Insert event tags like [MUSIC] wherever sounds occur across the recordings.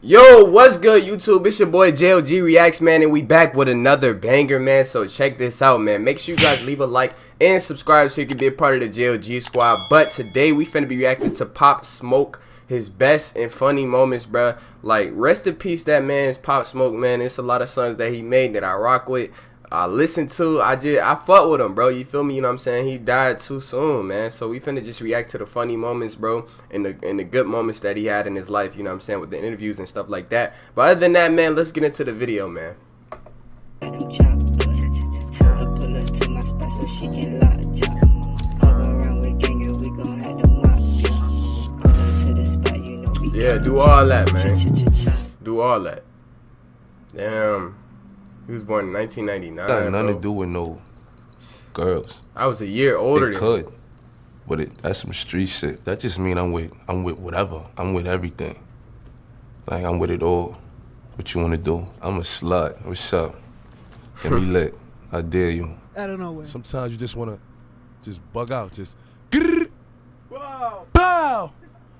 Yo, what's good, YouTube? It's your boy JLG Reacts, man, and we back with another banger, man. So check this out, man. Make sure you guys leave a like and subscribe so you can be a part of the JLG squad. But today we finna be reacting to Pop Smoke, his best and funny moments, bruh. Like, rest in peace, that man's Pop Smoke, man. It's a lot of songs that he made that I rock with. I listened to. I just I fuck with him, bro. You feel me? You know what I'm saying? He died too soon, man. So we finna just react to the funny moments, bro, and the and the good moments that he had in his life. You know what I'm saying with the interviews and stuff like that. But other than that, man, let's get into the video, man. Yeah, do all that, man. Do all that. Damn. He was born in 1999. Got nothing bro. to do with no girls. I was a year older. It could, but it that's some street shit. That just mean I'm with I'm with whatever. I'm with everything. Like I'm with it all. What you wanna do? I'm a slut. What's up? Get me [LAUGHS] lit. I dare you. I don't know where. Sometimes you just wanna just bug out. Just. Wow. Pow.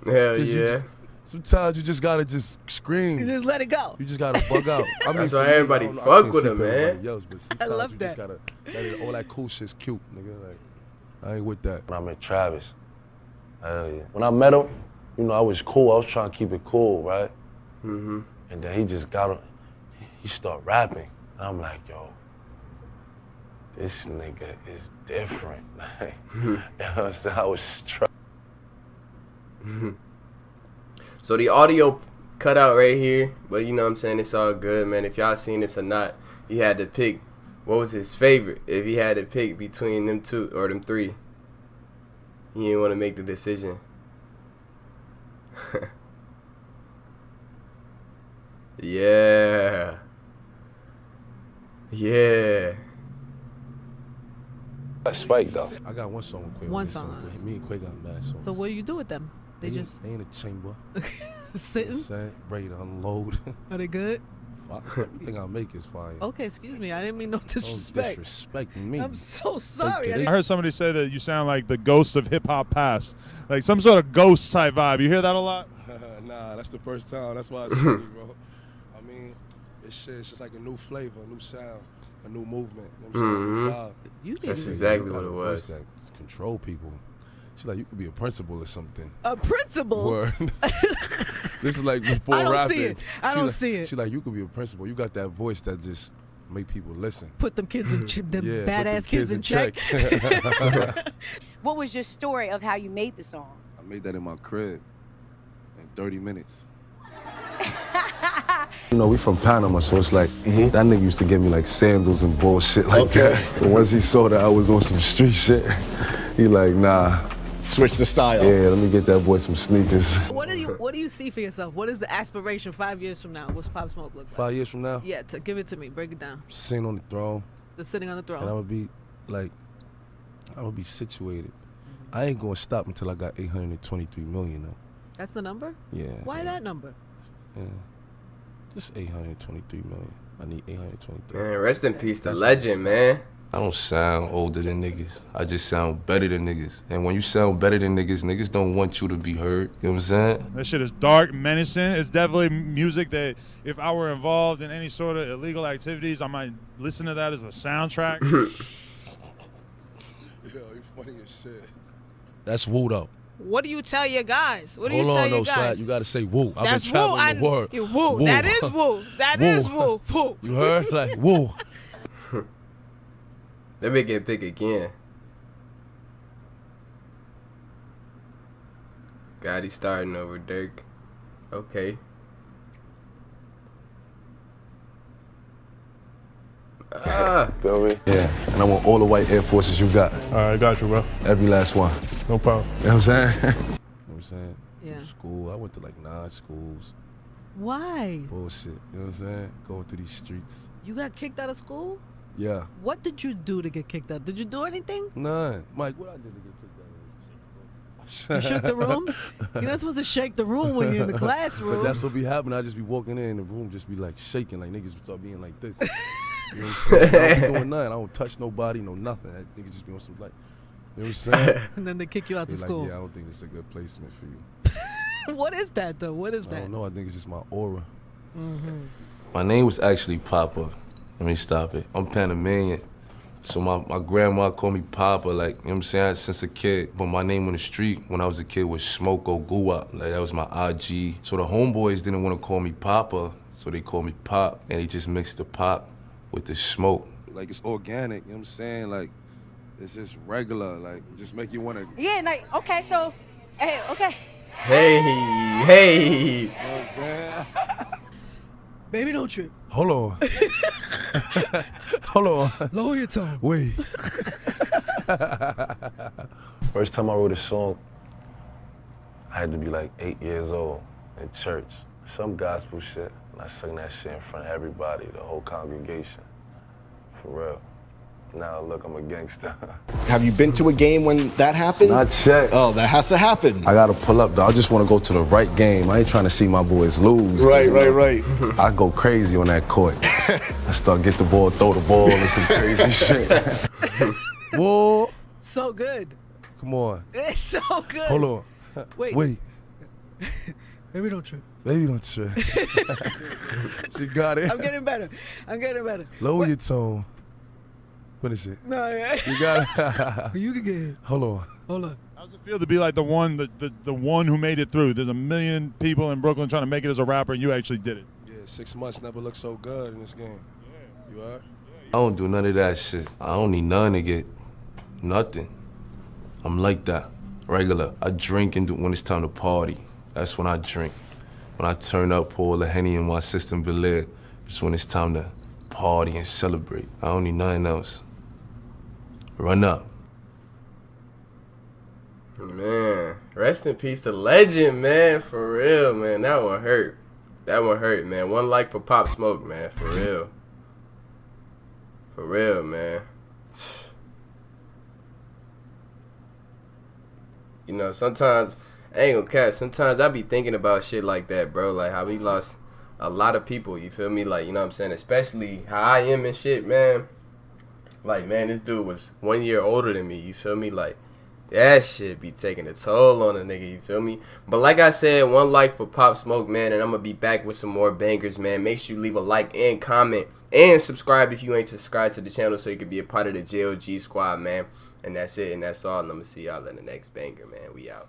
Hell just, yeah. Just, Sometimes you just gotta just scream. You just let it go. You just gotta bug out. [LAUGHS] I mean, That's why everybody me, fuck with him, man. Else, but I love you that. Just gotta, that is, all that cool shit's cute, nigga. Like, I ain't with that. When I met Travis, hell yeah. When I met him, you know, I was cool. I was trying to keep it cool, right? Mm-hmm. And then he just got, him, he started rapping, and I'm like, yo, this nigga is different. [LAUGHS] you know what I'm saying? I was struck. So the audio cut out right here, but you know what I'm saying? It's all good, man. If y'all seen this or not, he had to pick what was his favorite. If he had to pick between them two or them three, he didn't want to make the decision. [LAUGHS] yeah. Yeah. Spike though. I got one song with Quay. One song. Me and Quay got mad songs. So what do you do with them? They, they just they in a chamber, [LAUGHS] sitting, ready to unload. Are they good? Everything I make is fine. Okay, excuse me. I didn't mean no disrespect. Don't disrespect me. I'm so sorry. I, I heard somebody say that you sound like the ghost of hip hop past, like some sort of ghost type vibe. You hear that a lot? [LAUGHS] nah, that's the first time. That's why it's funny, [LAUGHS] bro. I mean, it's shit. It's just like a new flavor, a new sound, a new movement. You know what I'm mm-hmm. That's exactly what it was. That control people. She's like, you could be a principal or something. A principal? Word. [LAUGHS] this is like before rapping. I don't rapping. See it. I don't like, see it. She's like, you could be a principal. You got that voice that just make people listen. Put them kids in them [LAUGHS] yeah, badass kids, kids, in check. check. [LAUGHS] what was your story of how you made the song? I made that in my crib in 30 minutes. You know, we from Panama, so it's like mm -hmm. that nigga used to give me like sandals and bullshit like okay. that. But once he saw that I was on some street shit, he like, nah, switch the style. Yeah, let me get that boy some sneakers. What do you What do you see for yourself? What is the aspiration five years from now? What's Pop Smoke look like? Five years from now? Yeah, to, give it to me. Break it down. Sitting on the throne. The sitting on the throne. And I would be like, I would be situated. I ain't gonna stop until I got 823 million though. That's the number? Yeah. Why yeah. that number? Yeah. Just 823 million. I need 823. Man, rest in peace, the legend, man. I don't sound older than niggas. I just sound better than niggas. And when you sound better than niggas, niggas don't want you to be heard. You know what I'm saying? That shit is dark, menacing. It's definitely music that if I were involved in any sort of illegal activities, I might listen to that as a soundtrack. [LAUGHS] Yo, you funny as shit. That's woo though. What do you tell your guys? What do Hold you tell on, your no, guys? Slide. You gotta say woo. I've That's been traveling woo. the word. Woo. woo. That is woo. That woo. is woo. Woo. [LAUGHS] You heard? Like woo. [LAUGHS] Let me get big again. Gotti starting over Dirk. Okay. Ah. Feel me? Yeah. And I want all the white Air Forces you got. All right, got you, bro. Every last one. No problem. You know what I'm saying? [LAUGHS] you know what I'm saying? Yeah. School. I went to like nine schools. Why? Bullshit. You know what I'm saying? Going through these streets. You got kicked out of school? Yeah. What did you do to get kicked out? Did you do anything? None. Mike, what I did to get kicked out? You shook the room? You're not supposed to shake the room when you're in the [LAUGHS] classroom. But that's what be happening. I just be walking in the room, just be like shaking, like niggas start being like this. [LAUGHS] You know what I'm saying? I don't be doing nothing. I don't touch nobody, no nothing. That nigga just be on some like, you know what I'm saying? [LAUGHS] and then they kick you out They're the like, school. Yeah, I don't think it's a good placement for you. what is that though? What is I that? don't know. I think it's just my aura. Mm-hmm. My name was actually Papa. Let me stop it. I'm Panamanian. So my, my grandma called me Papa, like, you know what I'm saying, since a kid. But my name on the street when I was a kid was Smoko Guwap. Like, that was my IG. So the homeboys didn't want to call me Papa, so they called me Pop. And they just mixed the pop with the smoke. Like it's organic. You know what I'm saying? Like it's just regular. Like just make you want to. Yeah, like okay, so hey, okay. Hey, hey. [LAUGHS] Baby, don't trip. Hold on. [LAUGHS] [LAUGHS] Hold on. Lower your tone. Wait. [LAUGHS] First time I wrote a song, I had to be like eight years old in church. Some gospel shit. And I sang that shit in front of everybody, the whole congregation. For real. Now look, I'm a gangster. [LAUGHS] Have you been to a game when that happened? Not yet. Oh, that has to happen. I gotta pull up though. I just wanna go to the right game. I ain't trying to see my boys lose. Right, right, right. I go crazy on that court. I start get the ball, throw the ball, and some crazy [LAUGHS] shit. Whoa, So good. come on. It's so good. Hold on. Wait. Wait. [LAUGHS] Baby, don't trip. Baby, don't trip. [LAUGHS] she got it. I'm getting better. I'm getting better. Lower your tone. Finish it. No, yeah. You got it. you can get it. Hold on. Hold on. How's it feel to be like the one, the, the, the one who made it through? There's a million people in Brooklyn trying to make it as a rapper, and you actually did it. Yeah, six months never looked so good in this game. You are? I don't do none of that shit. I don't need none to get nothing. I'm like that, regular. I drink and do, when it's time to party. That's when I drink. When I turn up, pour the henny in my system, Belaire. It's when it's time to party and celebrate. I don't need nothing else. Run up. Man, rest in peace to legend, man. For real, man. That one hurt. That one hurt, man. One like for Pop Smoke, man. For real. For real, man. [SIGHS] You know, sometimes I ain't gonna catch. Sometimes I be thinking about shit like that, bro. Like how we lost a lot of people. You feel me? Like you know what I'm saying. Especially how I am and shit, man. Like man, this dude was one year older than me. You feel me? Like that shit be taking a toll on a nigga, you feel me? But like I said, one like for Pop Smoke, man, and I'm gonna be back with some more bangers, man. Make sure you leave a like and comment and subscribe if you ain't subscribed to the channel so you can be a part of the JLG squad, man. And that's it, and that's all. And I'm gonna see y'all in the next banger, man. We out.